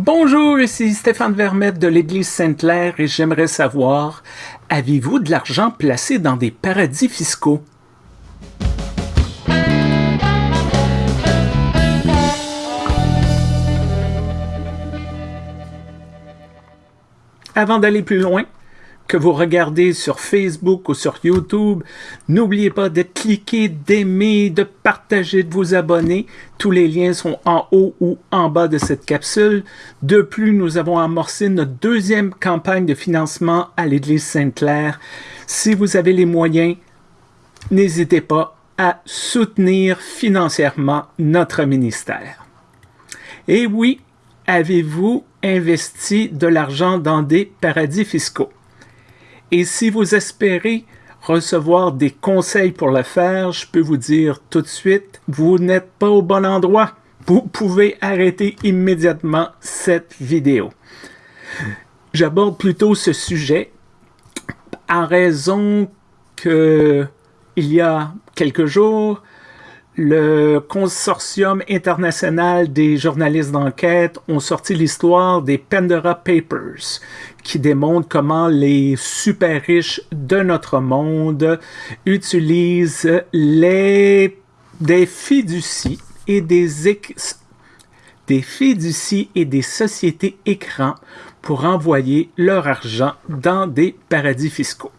Bonjour, ici Stéphane Vermette de l'Église Sainte-Claire et j'aimerais savoir, avez-vous de l'argent placé dans des paradis fiscaux? Avant d'aller plus loin, que vous regardez sur Facebook ou sur YouTube, n'oubliez pas de cliquer, d'aimer, de partager, de vous abonner. Tous les liens sont en haut ou en bas de cette capsule. De plus, nous avons amorcé notre deuxième campagne de financement à l'Église Sainte-Claire. Si vous avez les moyens, n'hésitez pas à soutenir financièrement notre ministère. Et oui, avez-vous investi de l'argent dans des paradis fiscaux? Et si vous espérez recevoir des conseils pour le faire, je peux vous dire tout de suite, vous n'êtes pas au bon endroit. Vous pouvez arrêter immédiatement cette vidéo. J'aborde plutôt ce sujet en raison que il y a quelques jours, le Consortium international des journalistes d'enquête ont sorti l'histoire des Pandora Papers, qui démontrent comment les super riches de notre monde utilisent les, des fiducies et des sociétés écrans pour envoyer leur argent dans des paradis fiscaux.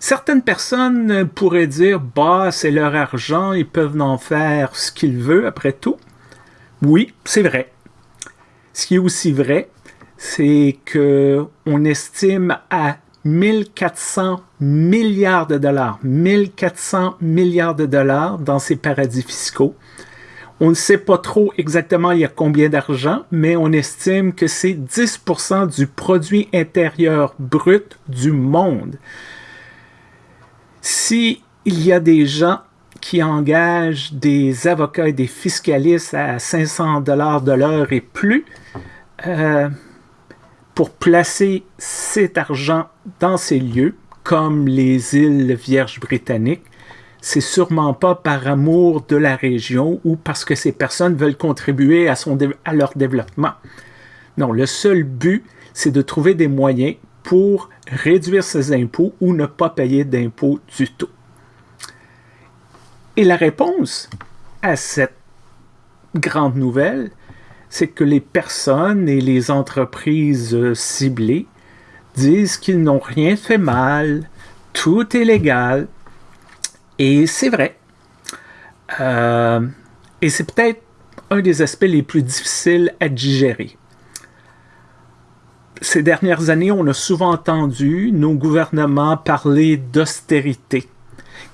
Certaines personnes pourraient dire, bah, c'est leur argent, ils peuvent en faire ce qu'ils veulent après tout. Oui, c'est vrai. Ce qui est aussi vrai, c'est que on estime à 1400 milliards de dollars, 1400 milliards de dollars dans ces paradis fiscaux. On ne sait pas trop exactement il y a combien d'argent, mais on estime que c'est 10% du produit intérieur brut du monde. Si il y a des gens qui engagent des avocats et des fiscalistes à 500 dollars de l'heure et plus euh, pour placer cet argent dans ces lieux, comme les îles Vierges britanniques, c'est sûrement pas par amour de la région ou parce que ces personnes veulent contribuer à, son à leur développement. Non, le seul but, c'est de trouver des moyens pour réduire ses impôts ou ne pas payer d'impôts du tout. Et la réponse à cette grande nouvelle, c'est que les personnes et les entreprises ciblées disent qu'ils n'ont rien fait mal, tout est légal, et c'est vrai. Euh, et c'est peut-être un des aspects les plus difficiles à digérer ces dernières années, on a souvent entendu nos gouvernements parler d'austérité,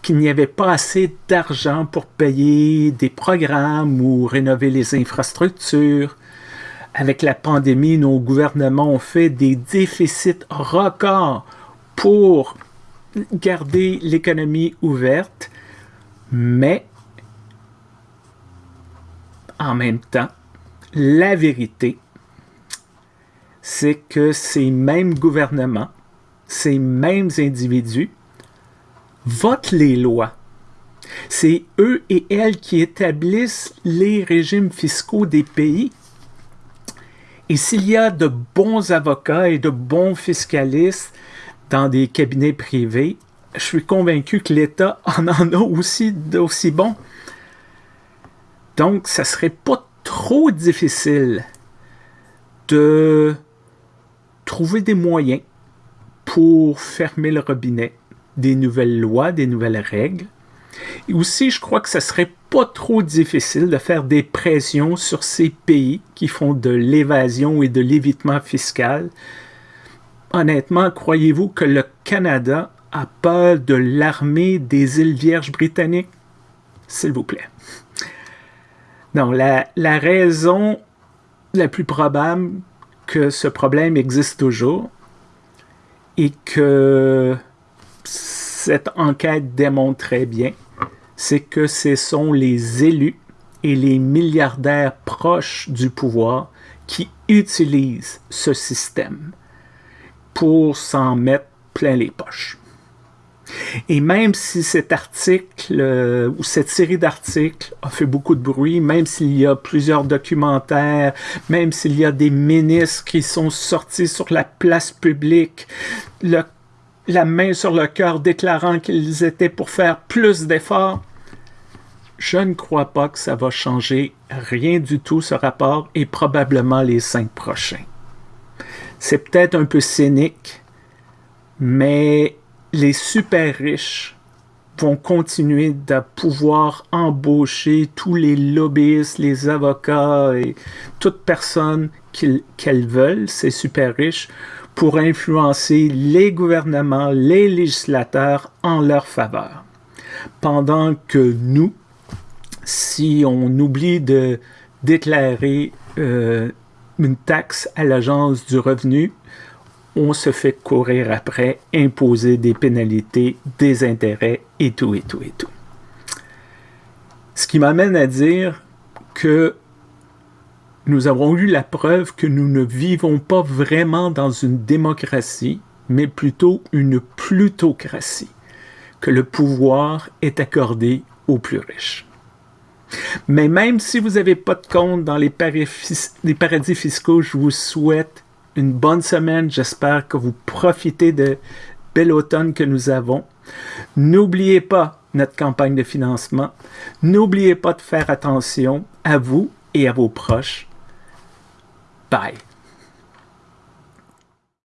qu'il n'y avait pas assez d'argent pour payer des programmes ou rénover les infrastructures. Avec la pandémie, nos gouvernements ont fait des déficits records pour garder l'économie ouverte, mais en même temps, la vérité, c'est que ces mêmes gouvernements, ces mêmes individus votent les lois. C'est eux et elles qui établissent les régimes fiscaux des pays. Et s'il y a de bons avocats et de bons fiscalistes dans des cabinets privés, je suis convaincu que l'État en en a aussi d'aussi bons. Donc, ça serait pas trop difficile de trouver des moyens pour fermer le robinet, des nouvelles lois, des nouvelles règles. Et aussi, je crois que ce serait pas trop difficile de faire des pressions sur ces pays qui font de l'évasion et de l'évitement fiscal. Honnêtement, croyez-vous que le Canada a peur de l'armée des îles Vierges britanniques? S'il vous plaît. Non, la, la raison la plus probable que ce problème existe toujours et que cette enquête démontre très bien, c'est que ce sont les élus et les milliardaires proches du pouvoir qui utilisent ce système pour s'en mettre plein les poches. Et même si cet article euh, ou cette série d'articles a fait beaucoup de bruit, même s'il y a plusieurs documentaires, même s'il y a des ministres qui sont sortis sur la place publique, la main sur le cœur déclarant qu'ils étaient pour faire plus d'efforts, je ne crois pas que ça va changer rien du tout ce rapport et probablement les cinq prochains. C'est peut-être un peu cynique, mais les super riches vont continuer de pouvoir embaucher tous les lobbyistes, les avocats et toute personne qu'elles veulent, ces super riches, pour influencer les gouvernements, les législateurs en leur faveur. Pendant que nous, si on oublie de déclarer euh, une taxe à l'agence du revenu, on se fait courir après, imposer des pénalités, des intérêts et tout, et tout, et tout. Ce qui m'amène à dire que nous avons eu la preuve que nous ne vivons pas vraiment dans une démocratie, mais plutôt une plutocratie, que le pouvoir est accordé aux plus riches. Mais même si vous n'avez pas de compte dans les paradis fiscaux, je vous souhaite une bonne semaine. J'espère que vous profitez de bel automne que nous avons. N'oubliez pas notre campagne de financement. N'oubliez pas de faire attention à vous et à vos proches. Bye.